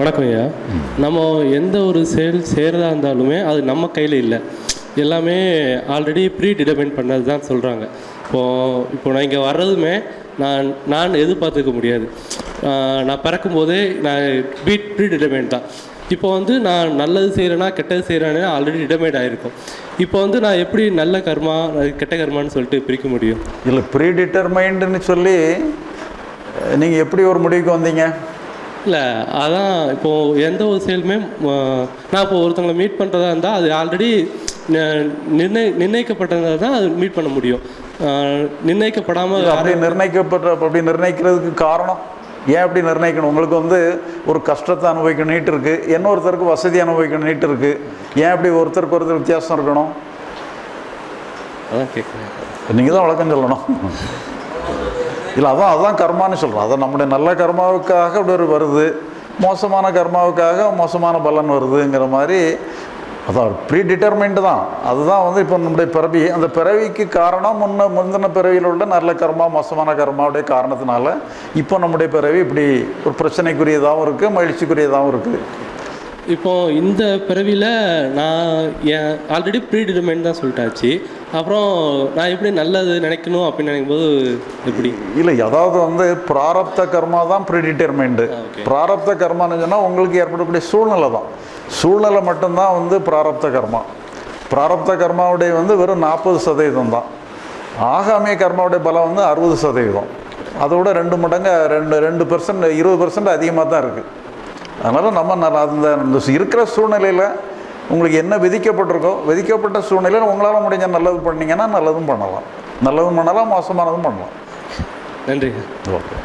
வணக்கம் ஐயா நம்ம எந்த ஒரு செயல் செய்கிறதா இருந்தாலுமே அது நம்ம கையில் இல்லை. எல்லாமே ஆல்ரெடி ப்ரீ டிடர்மைன் பண்ணது தான் சொல்கிறாங்க இப்போது இப்போ நான் இங்கே வர்றதுமே நான் நான் எதிர்பார்த்துக்க முடியாது. நான் பிறக்கும்போதே நான் பீட் ப்ரீ டிடர்மைன் தான். இப்போ வந்து நான் நல்லது செய்கிறேன்னா கெட்டது செய்கிறேன்னு ஆல்ரெடி டிடர்மைட் ஆகிருக்கும் இப்போ வந்து நான் எப்படி நல்ல கர்மா கெட்ட கர்மான்னு சொல்லிட்டு பிரிக்க முடியும்? இல்லை ப்ரீ டிட்டர்மைண்டுன்னு சொல்லி நீங்கள் எப்படி ஒரு முடிவுக்கு வந்தீங்க? இல்லை அதான் இப்போது எந்த ஒரு செயலுமே நான் இப்போ ஒருத்தவங்களை மீட் பண்ணுறதா இருந்தால் அது ஆல்ரெடி நிர்ணய நிர்ணயிக்கப்பட்டதாக தான் அது மீட் பண்ண முடியும். நிர்ணயிக்கப்படாமல் அப்படி நிர்ணயிக்கப்பட்ட அப்படி நிர்ணயிக்கிறதுக்கு காரணம்? ஏன் அப்படி நிர்ணயிக்கணும்? உங்களுக்கு வந்து ஒரு கஷ்டத்தை அனுபவிக்கணும் நீட்டு இருக்கு. இன்னொருத்தருக்கு வசதி அனுபவிக்கணும் நீட்டு இருக்கு. ஏன் அப்படி ஒருத்தருக்கு ஒருத்தர் வித்தியாசம் இருக்கணும்? அதான் கேட்குறேன் நீங்கள் தான் விளக்கம் சொல்லணும். இல்லை அதான் அதுதான் கர்மான்னு சொல்கிறோம் அதை நம்முடைய நல்ல கர்மாவுக்காக அப்படி ஒரு வருது. மோசமான கர்மாவுக்காக மோசமான பலன் வருதுங்கிற மாதிரி அதான் ப்ரீ டிட்டர்மைண்டு தான். அதுதான் வந்து இப்போ நம்முடைய பிறவி. அந்த பிறவிக்கு காரணம் முன்ன முந்தின பிறவியில் உள்ள நல்ல கர்மா மோசமான கர்மாவுடைய காரணத்தினால இப்போ நம்முடைய பிறவி இப்படி ஒரு பிரச்சனைக்குரியதாகவும் இருக்குது மகிழ்ச்சிக்குரியதாகவும் இருக்குது இப்போ இந்த பிறவியில் நான் என் ஆல்ரெடி ப்ரீ டிடர்மைன் தான் சொல்லிட்டாச்சு. அப்புறம் நான் எப்படி நல்லது நினைக்கணும் அப்படின்னு நினைக்கும்போது எப்படி? இல்லை அதாவது வந்து பிராரப்த கர்மா தான் ப்ரிடிட்டர்மைண்டு okay. பிராரப்த கர்மான்னு சொன்னால் உங்களுக்கு ஏற்படக்கூடிய சூழ்நிலை தான். சூழ்நிலை மட்டும்தான் வந்து பிராரப்த கர்மா. பிராரப்த கர்மாவுடைய வந்து வெறும் நாற்பது சதவீதம் தான். ஆகாமிய கர்மாவுடைய பலம் வந்து அறுபது சதவீதம். அதோட ரெண்டு மடங்கு ரெண்டு ரெண்டு பெர்சன்ட் இருபது பெர்சன்ட் அதிகமாக தான் இருக்குது அதனால் நம்ம அந்த இருக்கிற சூழ்நிலையில் உங்களுக்கு என்ன விதிக்கப்பட்டிருக்கோ விதிக்கப்பட்ட சூழ்நிலையில் உங்களால் முடிஞ்ச நல்லது பண்ணீங்கன்னா நல்லதும் பண்ணலாம். நல்லதும் பண்ணலாம் மோசமானதும் பண்ணலாம். நன்றி ஓகே.